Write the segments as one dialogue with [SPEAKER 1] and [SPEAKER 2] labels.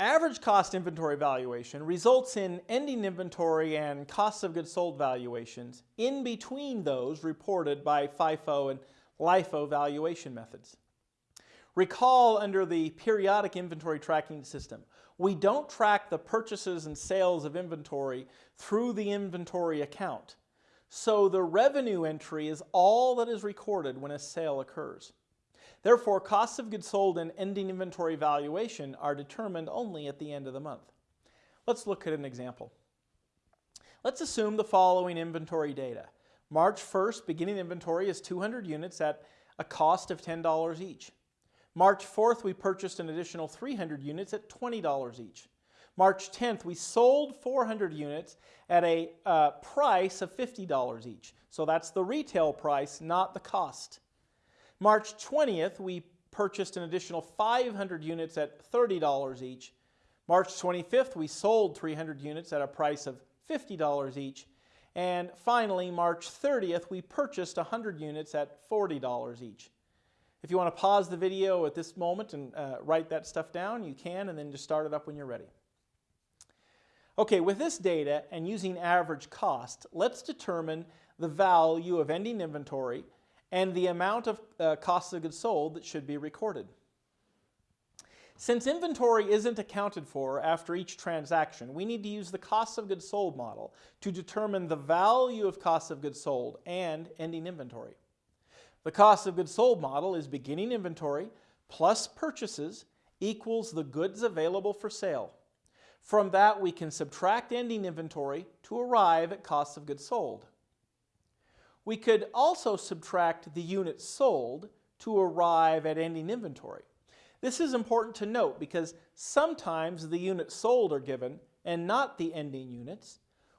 [SPEAKER 1] Average cost inventory valuation results in ending inventory and cost of goods sold valuations in between those reported by FIFO and LIFO valuation methods. Recall under the periodic inventory tracking system, we don't track the purchases and sales of inventory through the inventory account. So the revenue entry is all that is recorded when a sale occurs. Therefore, costs of goods sold and ending inventory valuation are determined only at the end of the month. Let's look at an example. Let's assume the following inventory data. March 1st, beginning inventory is 200 units at a cost of $10 each. March 4th, we purchased an additional 300 units at $20 each. March 10th, we sold 400 units at a uh, price of $50 each. So that's the retail price, not the cost. March 20th, we purchased an additional 500 units at $30 each. March 25th, we sold 300 units at a price of $50 each. And finally, March 30th, we purchased 100 units at $40 each. If you want to pause the video at this moment and uh, write that stuff down, you can, and then just start it up when you're ready. Okay, with this data and using average cost, let's determine the value of ending inventory and the amount of uh, cost of goods sold that should be recorded. Since inventory isn't accounted for after each transaction, we need to use the cost of goods sold model to determine the value of cost of goods sold and ending inventory. The cost of goods sold model is beginning inventory plus purchases equals the goods available for sale. From that, we can subtract ending inventory to arrive at cost of goods sold. We could also subtract the units sold to arrive at ending inventory. This is important to note because sometimes the units sold are given and not the ending units,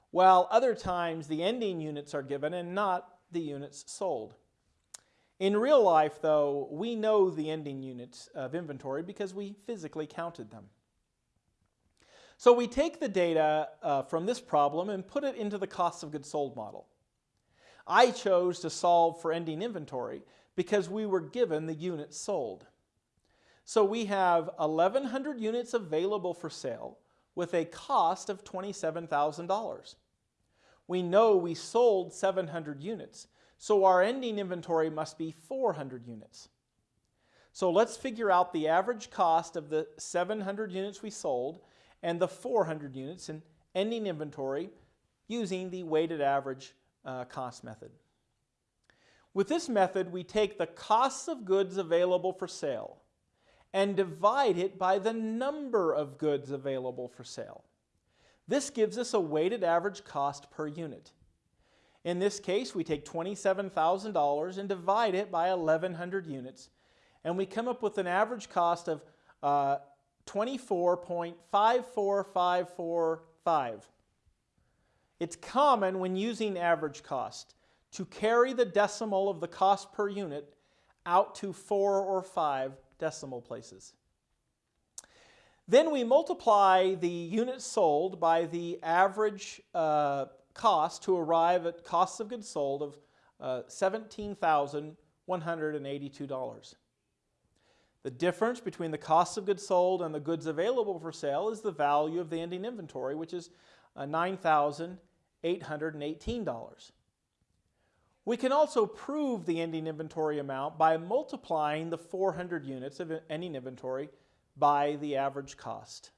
[SPEAKER 1] while other times the ending units are given and not the units sold. In real life, though, we know the ending units of inventory because we physically counted them. So we take the data uh, from this problem and put it into the cost of goods sold model. I chose to solve for ending inventory because we were given the units sold. So we have 1,100 units available for sale with a cost of $27,000. We know we sold 700 units, so our ending inventory must be 400 units. So let's figure out the average cost of the 700 units we sold and the 400 units in ending inventory using the weighted average uh, cost method. With this method, we take the costs of goods available for sale and divide it by the number of goods available for sale. This gives us a weighted average cost per unit. In this case, we take $27,000 and divide it by 1,100 units, and we come up with an average cost of uh, 24.54545. It's common when using average cost to carry the decimal of the cost per unit out to four or five decimal places. Then we multiply the units sold by the average uh, cost to arrive at costs of goods sold of uh, $17,182. The difference between the cost of goods sold and the goods available for sale is the value of the ending inventory, which is uh, $9,818. We can also prove the ending inventory amount by multiplying the 400 units of ending inventory by the average cost.